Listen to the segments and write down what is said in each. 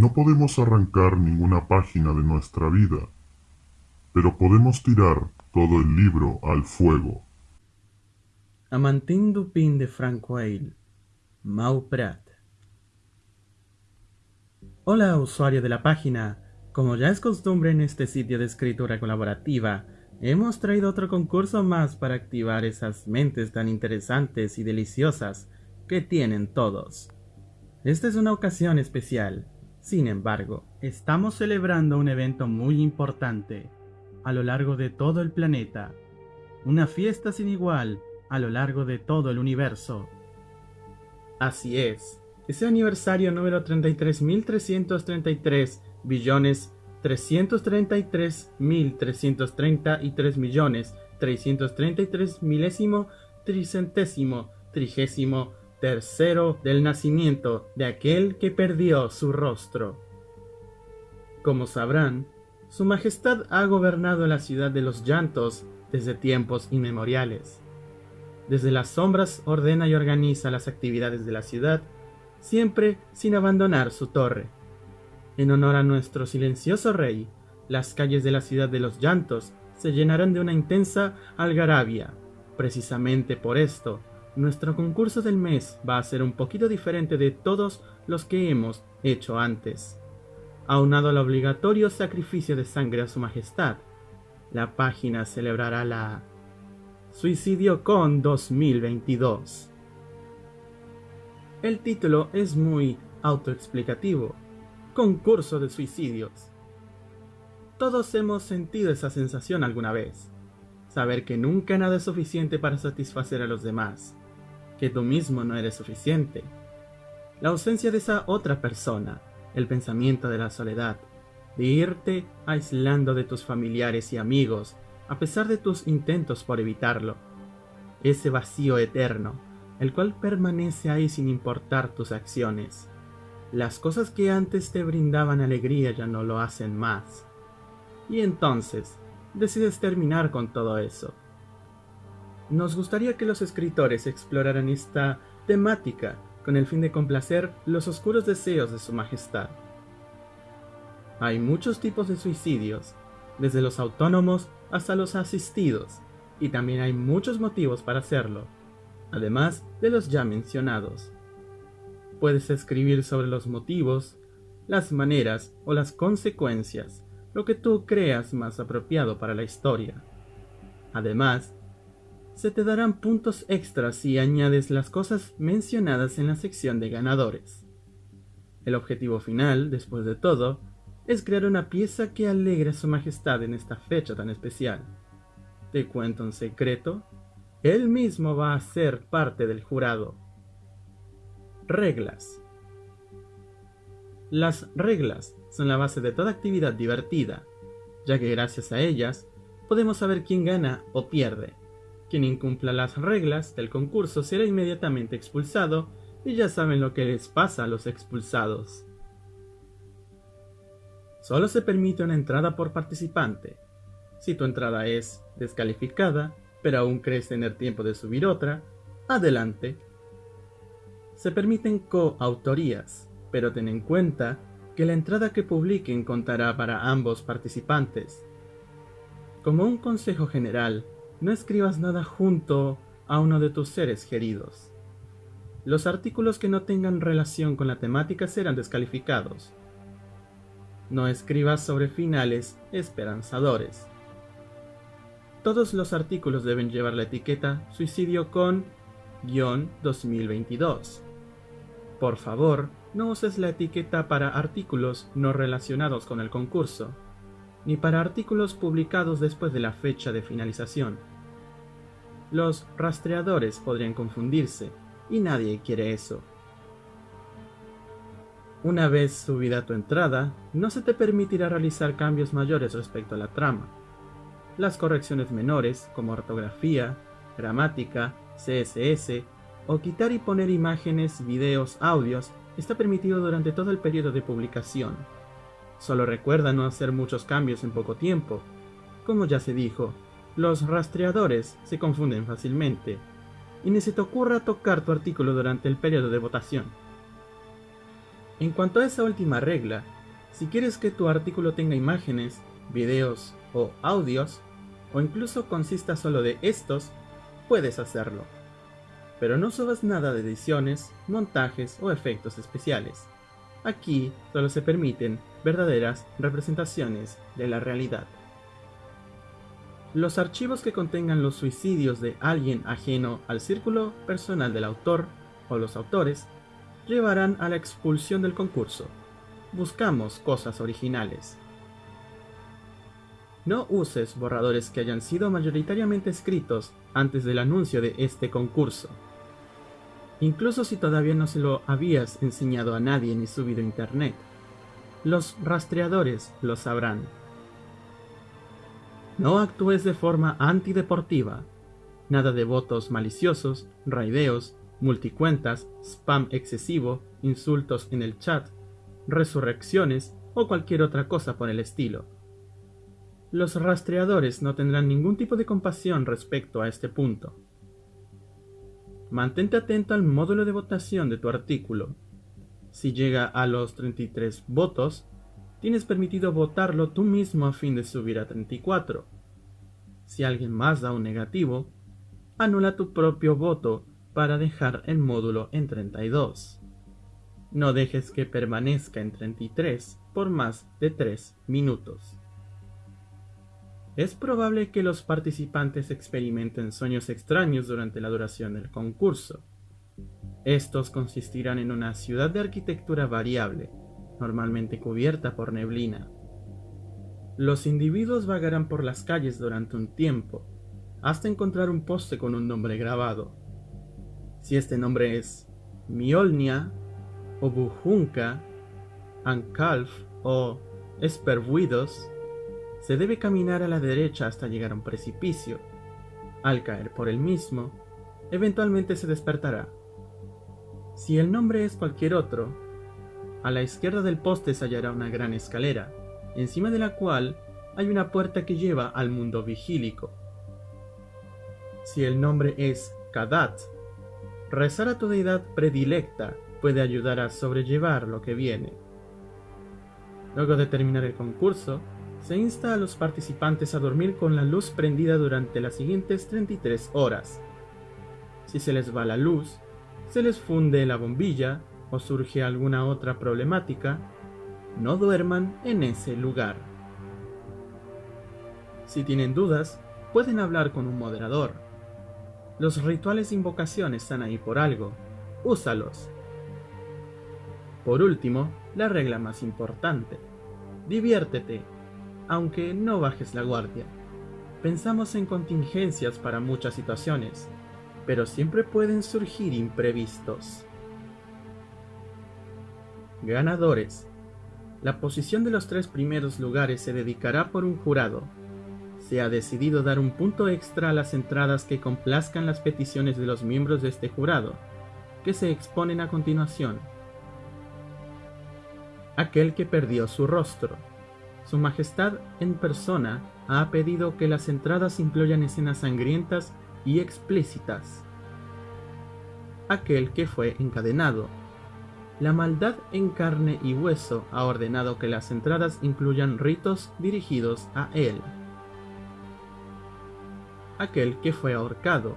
No podemos arrancar ninguna página de nuestra vida, pero podemos tirar todo el libro al fuego. Amantín Dupin de Francoil, Mauprat. Hola usuario de la página, como ya es costumbre en este sitio de escritura colaborativa, hemos traído otro concurso más para activar esas mentes tan interesantes y deliciosas que tienen todos. Esta es una ocasión especial, sin embargo, estamos celebrando un evento muy importante a lo largo de todo el planeta, una fiesta sin igual a lo largo de todo el universo. Así es, ese aniversario número 33.333 billones 333.333 millones 333 milésimo tricentésimo trigésimo tercero del nacimiento de aquel que perdió su rostro. Como sabrán, Su Majestad ha gobernado la ciudad de los llantos desde tiempos inmemoriales. Desde las sombras ordena y organiza las actividades de la ciudad, siempre sin abandonar su torre. En honor a nuestro silencioso rey, las calles de la ciudad de los llantos se llenarán de una intensa algarabia. Precisamente por esto, nuestro concurso del mes va a ser un poquito diferente de todos los que hemos hecho antes. Aunado al obligatorio sacrificio de sangre a su majestad, la página celebrará la Suicidio Con 2022. El título es muy autoexplicativo. Concurso de suicidios. Todos hemos sentido esa sensación alguna vez. Saber que nunca nada es suficiente para satisfacer a los demás. Que tú mismo no eres suficiente. La ausencia de esa otra persona. El pensamiento de la soledad. De irte aislando de tus familiares y amigos a pesar de tus intentos por evitarlo. Ese vacío eterno, el cual permanece ahí sin importar tus acciones. Las cosas que antes te brindaban alegría ya no lo hacen más. Y entonces, decides terminar con todo eso. Nos gustaría que los escritores exploraran esta temática con el fin de complacer los oscuros deseos de su majestad. Hay muchos tipos de suicidios, desde los autónomos hasta los asistidos, y también hay muchos motivos para hacerlo, además de los ya mencionados. Puedes escribir sobre los motivos, las maneras o las consecuencias, lo que tú creas más apropiado para la historia. Además, se te darán puntos extras si añades las cosas mencionadas en la sección de ganadores. El objetivo final, después de todo, es crear una pieza que alegre a su majestad en esta fecha tan especial. Te cuento un secreto, él mismo va a ser parte del jurado. Reglas. Las reglas son la base de toda actividad divertida, ya que gracias a ellas podemos saber quién gana o pierde. Quien incumpla las reglas del concurso será inmediatamente expulsado y ya saben lo que les pasa a los expulsados. Solo se permite una entrada por participante. Si tu entrada es descalificada, pero aún crees tener tiempo de subir otra, adelante. Se permiten coautorías, pero ten en cuenta que la entrada que publiquen contará para ambos participantes. Como un consejo general, no escribas nada junto a uno de tus seres queridos. Los artículos que no tengan relación con la temática serán descalificados. No escribas sobre finales esperanzadores. Todos los artículos deben llevar la etiqueta suicidio con guion 2022. Por favor, no uses la etiqueta para artículos no relacionados con el concurso, ni para artículos publicados después de la fecha de finalización. Los rastreadores podrían confundirse, y nadie quiere eso. Una vez subida tu entrada, no se te permitirá realizar cambios mayores respecto a la trama. Las correcciones menores, como ortografía, gramática, CSS, o quitar y poner imágenes, videos, audios, está permitido durante todo el periodo de publicación. Solo recuerda no hacer muchos cambios en poco tiempo. Como ya se dijo, los rastreadores se confunden fácilmente, y ni se te ocurra tocar tu artículo durante el periodo de votación. En cuanto a esa última regla, si quieres que tu artículo tenga imágenes, videos o audios, o incluso consista solo de estos, puedes hacerlo. Pero no subas nada de ediciones, montajes o efectos especiales. Aquí solo se permiten verdaderas representaciones de la realidad. Los archivos que contengan los suicidios de alguien ajeno al círculo personal del autor o los autores llevarán a la expulsión del concurso. Buscamos cosas originales. No uses borradores que hayan sido mayoritariamente escritos antes del anuncio de este concurso. Incluso si todavía no se lo habías enseñado a nadie ni subido a internet. Los rastreadores lo sabrán. No actúes de forma antideportiva. Nada de votos maliciosos, raideos, multicuentas, spam excesivo, insultos en el chat, resurrecciones o cualquier otra cosa por el estilo. Los rastreadores no tendrán ningún tipo de compasión respecto a este punto. Mantente atento al módulo de votación de tu artículo. Si llega a los 33 votos, tienes permitido votarlo tú mismo a fin de subir a 34. Si alguien más da un negativo, anula tu propio voto para dejar el módulo en 32. No dejes que permanezca en 33 por más de 3 minutos. Es probable que los participantes experimenten sueños extraños durante la duración del concurso. Estos consistirán en una ciudad de arquitectura variable, normalmente cubierta por neblina. Los individuos vagarán por las calles durante un tiempo, hasta encontrar un poste con un nombre grabado. Si este nombre es Miolnia, o Bujunka, Ankalf o Esperbuidos, se debe caminar a la derecha hasta llegar a un precipicio. Al caer por el mismo, eventualmente se despertará. Si el nombre es cualquier otro, a la izquierda del poste se hallará una gran escalera, encima de la cual hay una puerta que lleva al mundo vigílico. Si el nombre es Kadat, rezar a tu deidad predilecta puede ayudar a sobrellevar lo que viene. Luego de terminar el concurso, se insta a los participantes a dormir con la luz prendida durante las siguientes 33 horas. Si se les va la luz, se les funde la bombilla o surge alguna otra problemática, no duerman en ese lugar. Si tienen dudas, pueden hablar con un moderador. Los rituales de invocación están ahí por algo, úsalos. Por último, la regla más importante. Diviértete aunque no bajes la guardia. Pensamos en contingencias para muchas situaciones, pero siempre pueden surgir imprevistos. Ganadores. La posición de los tres primeros lugares se dedicará por un jurado. Se ha decidido dar un punto extra a las entradas que complazcan las peticiones de los miembros de este jurado, que se exponen a continuación. Aquel que perdió su rostro. Su Majestad en persona ha pedido que las entradas incluyan escenas sangrientas y explícitas. Aquel que fue encadenado. La maldad en carne y hueso ha ordenado que las entradas incluyan ritos dirigidos a él. Aquel que fue ahorcado.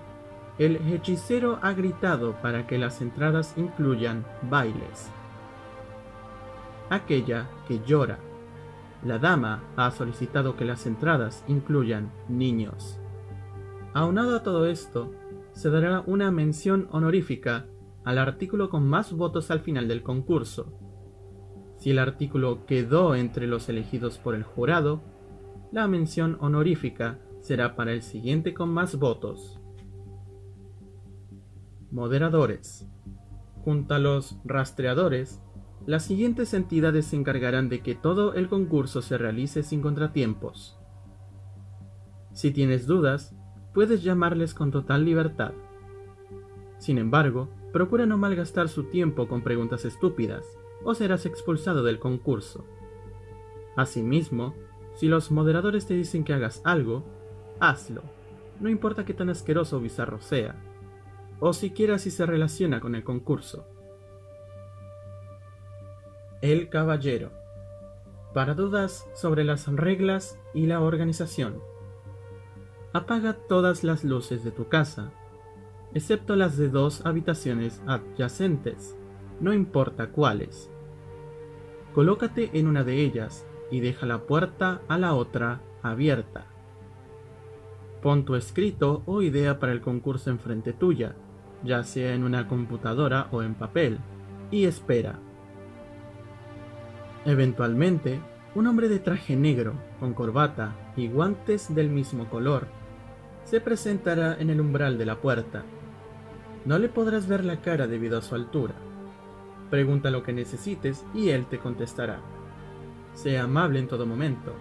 El hechicero ha gritado para que las entradas incluyan bailes. Aquella que llora la dama ha solicitado que las entradas incluyan niños. Aunado a todo esto, se dará una mención honorífica al artículo con más votos al final del concurso. Si el artículo quedó entre los elegidos por el jurado, la mención honorífica será para el siguiente con más votos. Moderadores. Junto a los rastreadores, las siguientes entidades se encargarán de que todo el concurso se realice sin contratiempos. Si tienes dudas, puedes llamarles con total libertad. Sin embargo, procura no malgastar su tiempo con preguntas estúpidas, o serás expulsado del concurso. Asimismo, si los moderadores te dicen que hagas algo, hazlo, no importa qué tan asqueroso o bizarro sea, o siquiera si se relaciona con el concurso. El Caballero. Para dudas sobre las reglas y la organización. Apaga todas las luces de tu casa, excepto las de dos habitaciones adyacentes, no importa cuáles. Colócate en una de ellas y deja la puerta a la otra abierta. Pon tu escrito o idea para el concurso enfrente tuya, ya sea en una computadora o en papel, y espera. Eventualmente, un hombre de traje negro, con corbata y guantes del mismo color, se presentará en el umbral de la puerta. No le podrás ver la cara debido a su altura. Pregunta lo que necesites y él te contestará. Sea amable en todo momento.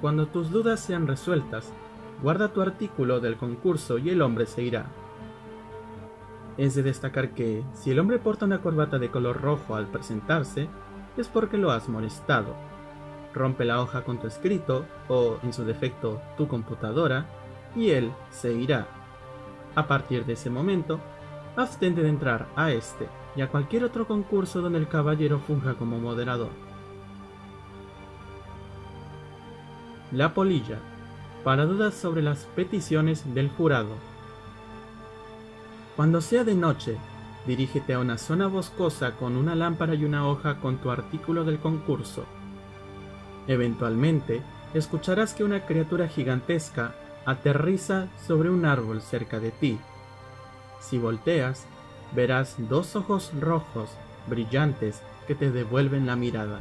Cuando tus dudas sean resueltas, guarda tu artículo del concurso y el hombre se irá. Es de destacar que, si el hombre porta una corbata de color rojo al presentarse, es porque lo has molestado. Rompe la hoja con tu escrito, o en su defecto tu computadora, y él se irá. A partir de ese momento, abstente de entrar a este y a cualquier otro concurso donde el caballero funja como moderador. La polilla, para dudas sobre las peticiones del jurado. Cuando sea de noche, dirígete a una zona boscosa con una lámpara y una hoja con tu artículo del concurso. Eventualmente, escucharás que una criatura gigantesca aterriza sobre un árbol cerca de ti. Si volteas, verás dos ojos rojos, brillantes, que te devuelven la mirada.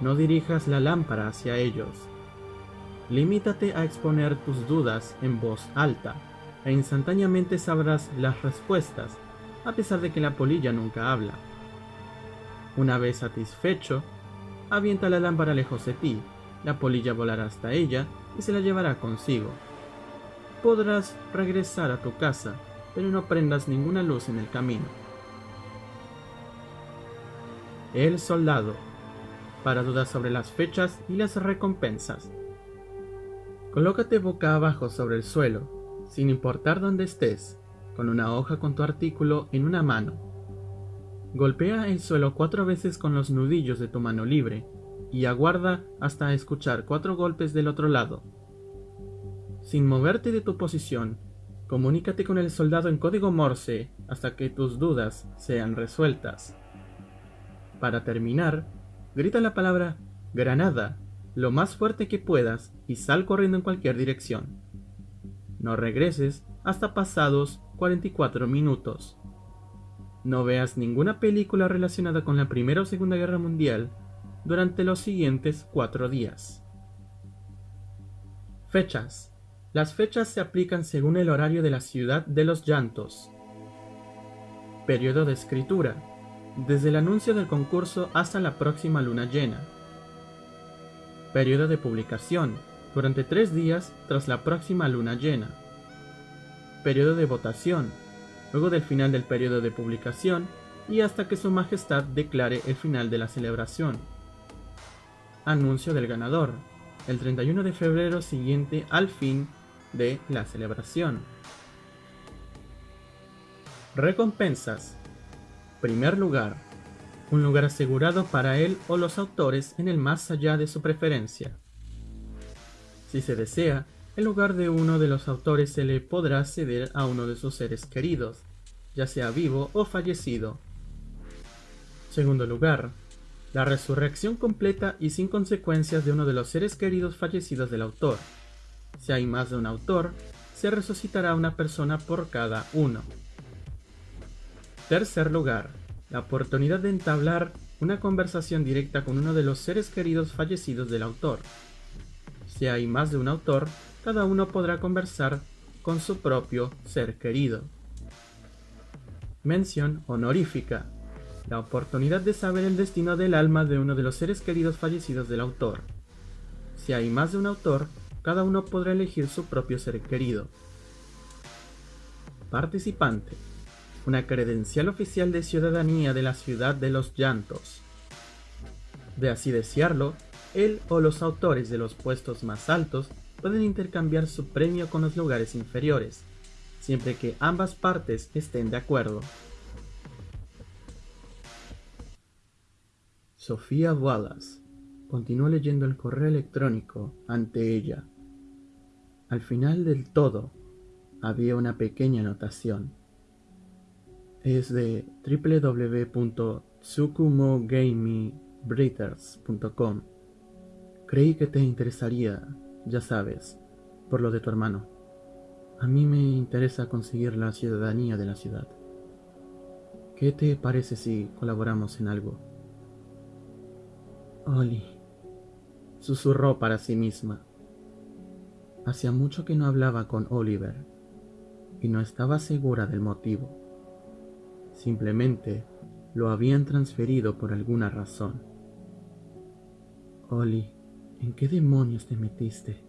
No dirijas la lámpara hacia ellos. Limítate a exponer tus dudas en voz alta, e instantáneamente sabrás las respuestas, a pesar de que la polilla nunca habla. Una vez satisfecho, avienta la lámpara lejos de ti, la polilla volará hasta ella y se la llevará consigo. Podrás regresar a tu casa, pero no prendas ninguna luz en el camino. El soldado, para dudas sobre las fechas y las recompensas. Colócate boca abajo sobre el suelo, sin importar dónde estés, con una hoja con tu artículo en una mano. Golpea el suelo cuatro veces con los nudillos de tu mano libre y aguarda hasta escuchar cuatro golpes del otro lado. Sin moverte de tu posición, comunícate con el soldado en código Morse hasta que tus dudas sean resueltas. Para terminar, grita la palabra Granada lo más fuerte que puedas y sal corriendo en cualquier dirección. No regreses hasta pasados 44 minutos. No veas ninguna película relacionada con la Primera o Segunda Guerra Mundial durante los siguientes cuatro días. Fechas. Las fechas se aplican según el horario de la ciudad de los llantos. Periodo de escritura. Desde el anuncio del concurso hasta la próxima luna llena Periodo de publicación, durante tres días tras la próxima luna llena. Periodo de votación, luego del final del periodo de publicación y hasta que su majestad declare el final de la celebración. Anuncio del ganador, el 31 de febrero siguiente al fin de la celebración. Recompensas. Primer lugar, un lugar asegurado para él o los autores en el más allá de su preferencia. Si se desea, el lugar de uno de los autores se le podrá ceder a uno de sus seres queridos, ya sea vivo o fallecido. Segundo lugar, la resurrección completa y sin consecuencias de uno de los seres queridos fallecidos del autor. Si hay más de un autor, se resucitará una persona por cada uno. Tercer lugar, la oportunidad de entablar una conversación directa con uno de los seres queridos fallecidos del autor. Si hay más de un autor, cada uno podrá conversar con su propio ser querido. Mención honorífica. La oportunidad de saber el destino del alma de uno de los seres queridos fallecidos del autor. Si hay más de un autor, cada uno podrá elegir su propio ser querido. Participante una credencial oficial de ciudadanía de la ciudad de los llantos. De así desearlo, él o los autores de los puestos más altos pueden intercambiar su premio con los lugares inferiores, siempre que ambas partes estén de acuerdo. Sofía Wallace continuó leyendo el correo electrónico ante ella. Al final del todo había una pequeña anotación. Es de www.tsukumogamiebreeders.com. Creí que te interesaría, ya sabes, por lo de tu hermano. A mí me interesa conseguir la ciudadanía de la ciudad. ¿Qué te parece si colaboramos en algo? Oli, susurró para sí misma. Hacía mucho que no hablaba con Oliver y no estaba segura del motivo. Simplemente lo habían transferido por alguna razón. Oli, ¿en qué demonios te metiste?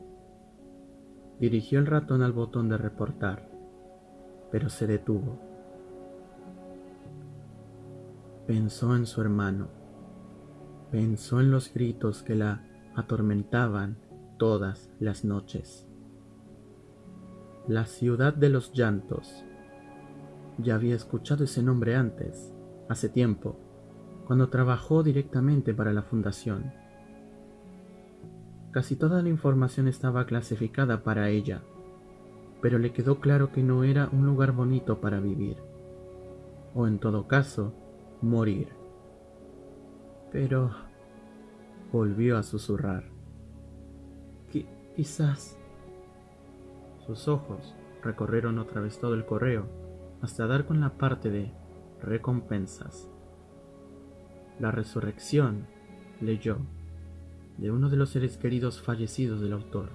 Dirigió el ratón al botón de reportar, pero se detuvo. Pensó en su hermano. Pensó en los gritos que la atormentaban todas las noches. La ciudad de los llantos. Ya había escuchado ese nombre antes, hace tiempo, cuando trabajó directamente para la fundación. Casi toda la información estaba clasificada para ella, pero le quedó claro que no era un lugar bonito para vivir, o en todo caso, morir. Pero volvió a susurrar. quizás. Sus ojos recorrieron otra vez todo el correo hasta dar con la parte de recompensas. La resurrección, leyó, de uno de los seres queridos fallecidos del autor.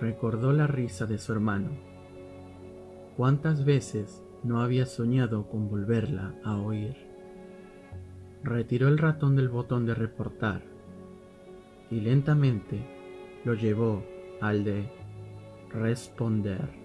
Recordó la risa de su hermano. ¿Cuántas veces no había soñado con volverla a oír. Retiró el ratón del botón de reportar y lentamente lo llevó al de responder.